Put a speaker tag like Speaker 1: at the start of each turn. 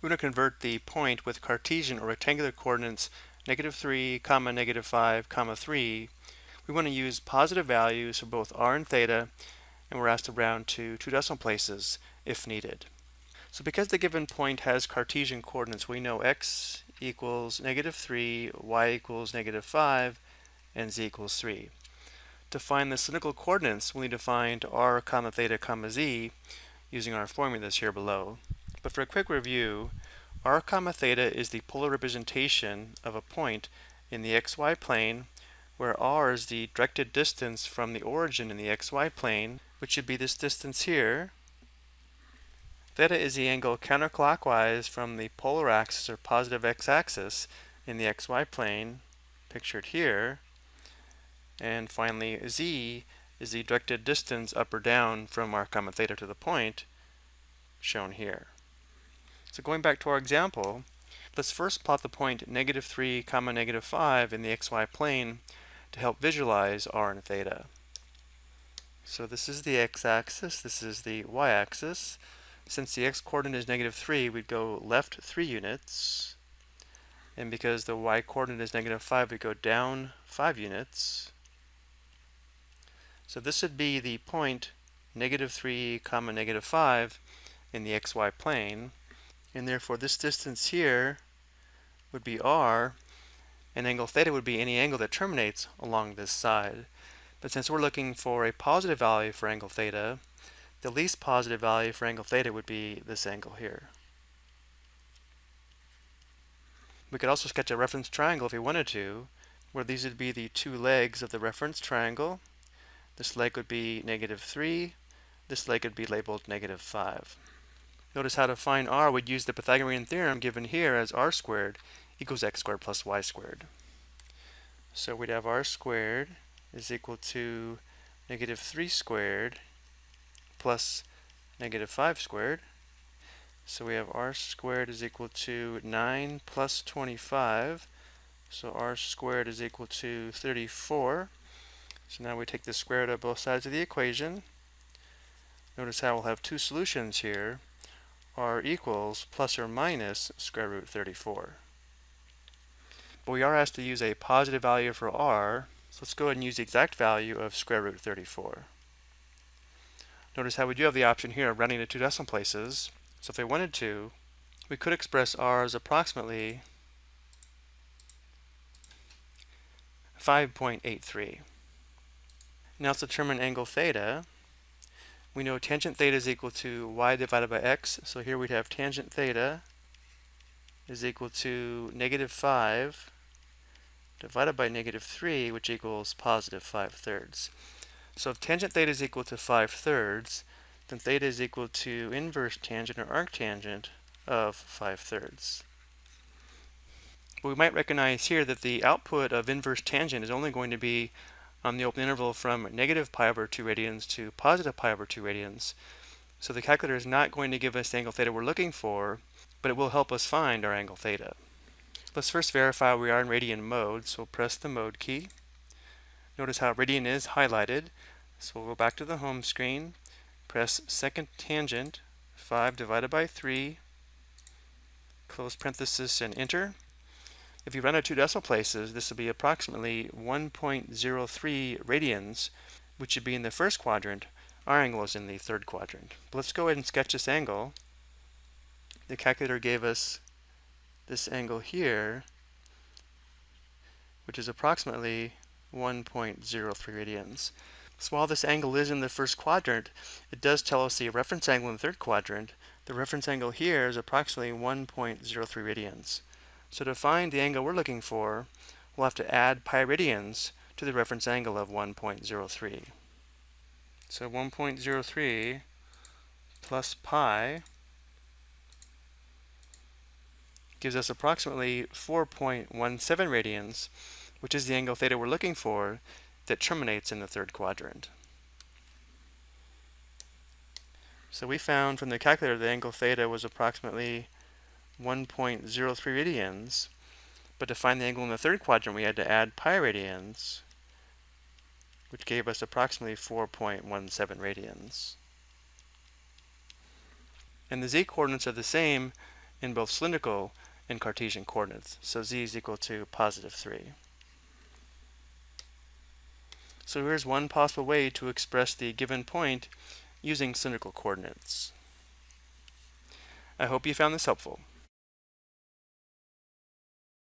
Speaker 1: we're going to convert the point with Cartesian or rectangular coordinates negative 3, comma, negative 5, comma 3. We want to use positive values for both r and theta, and we're asked to round to two decimal places if needed. So because the given point has Cartesian coordinates, we know x equals negative 3, y equals negative 5, and z equals 3. To find the cylindrical coordinates, we need to find r comma theta comma z using our formulas here below. But for a quick review, r comma theta is the polar representation of a point in the xy plane where r is the directed distance from the origin in the xy plane, which should be this distance here. Theta is the angle counterclockwise from the polar axis or positive x-axis in the xy plane, pictured here. And finally, z is the directed distance up or down from r comma theta to the point, shown here. So going back to our example, let's first plot the point negative 3 comma negative 5 in the xy plane to help visualize r and theta. So this is the x-axis, this is the y-axis. Since the x-coordinate is negative 3, we'd go left 3 units. And because the y-coordinate is negative 5, we go down 5 units. So this would be the point negative 3 comma negative 5 in the xy plane and therefore this distance here would be r, and angle theta would be any angle that terminates along this side. But since we're looking for a positive value for angle theta, the least positive value for angle theta would be this angle here. We could also sketch a reference triangle if we wanted to, where these would be the two legs of the reference triangle. This leg would be negative 3, this leg would be labeled negative 5. Notice how to find r we'd use the Pythagorean theorem given here as r squared equals x squared plus y squared. So we'd have r squared is equal to negative 3 squared plus negative 5 squared. So we have r squared is equal to 9 plus 25. So r squared is equal to 34. So now we take the square root of both sides of the equation. Notice how we'll have two solutions here r equals plus or minus square root 34. But we are asked to use a positive value for r, so let's go ahead and use the exact value of square root 34. Notice how we do have the option here of rounding to two decimal places. So if we wanted to, we could express r as approximately 5.83. Now let's determine angle theta. We know tangent theta is equal to y divided by x. So here we'd have tangent theta is equal to negative 5 divided by negative 3, which equals positive 5 thirds. So if tangent theta is equal to 5 thirds, then theta is equal to inverse tangent or arctangent of 5 thirds. But we might recognize here that the output of inverse tangent is only going to be on the open interval from negative pi over 2 radians to positive pi over 2 radians. So the calculator is not going to give us the angle theta we're looking for, but it will help us find our angle theta. Let's first verify we are in radian mode, so we'll press the mode key. Notice how radian is highlighted. So we'll go back to the home screen, press second tangent, 5 divided by 3, close parenthesis and enter. If you run out two decimal places, this will be approximately 1.03 radians, which would be in the first quadrant. Our angle is in the third quadrant. But let's go ahead and sketch this angle. The calculator gave us this angle here, which is approximately 1.03 radians. So while this angle is in the first quadrant, it does tell us the reference angle in the third quadrant. The reference angle here is approximately 1.03 radians. So to find the angle we're looking for, we'll have to add pi radians to the reference angle of 1.03. So 1.03 plus pi gives us approximately 4.17 radians, which is the angle theta we're looking for that terminates in the third quadrant. So we found from the calculator the angle theta was approximately 1.03 radians, but to find the angle in the third quadrant we had to add pi radians, which gave us approximately 4.17 radians. And the z-coordinates are the same in both cylindrical and Cartesian coordinates. So z is equal to positive 3. So here's one possible way to express the given point using cylindrical coordinates. I hope you found this helpful.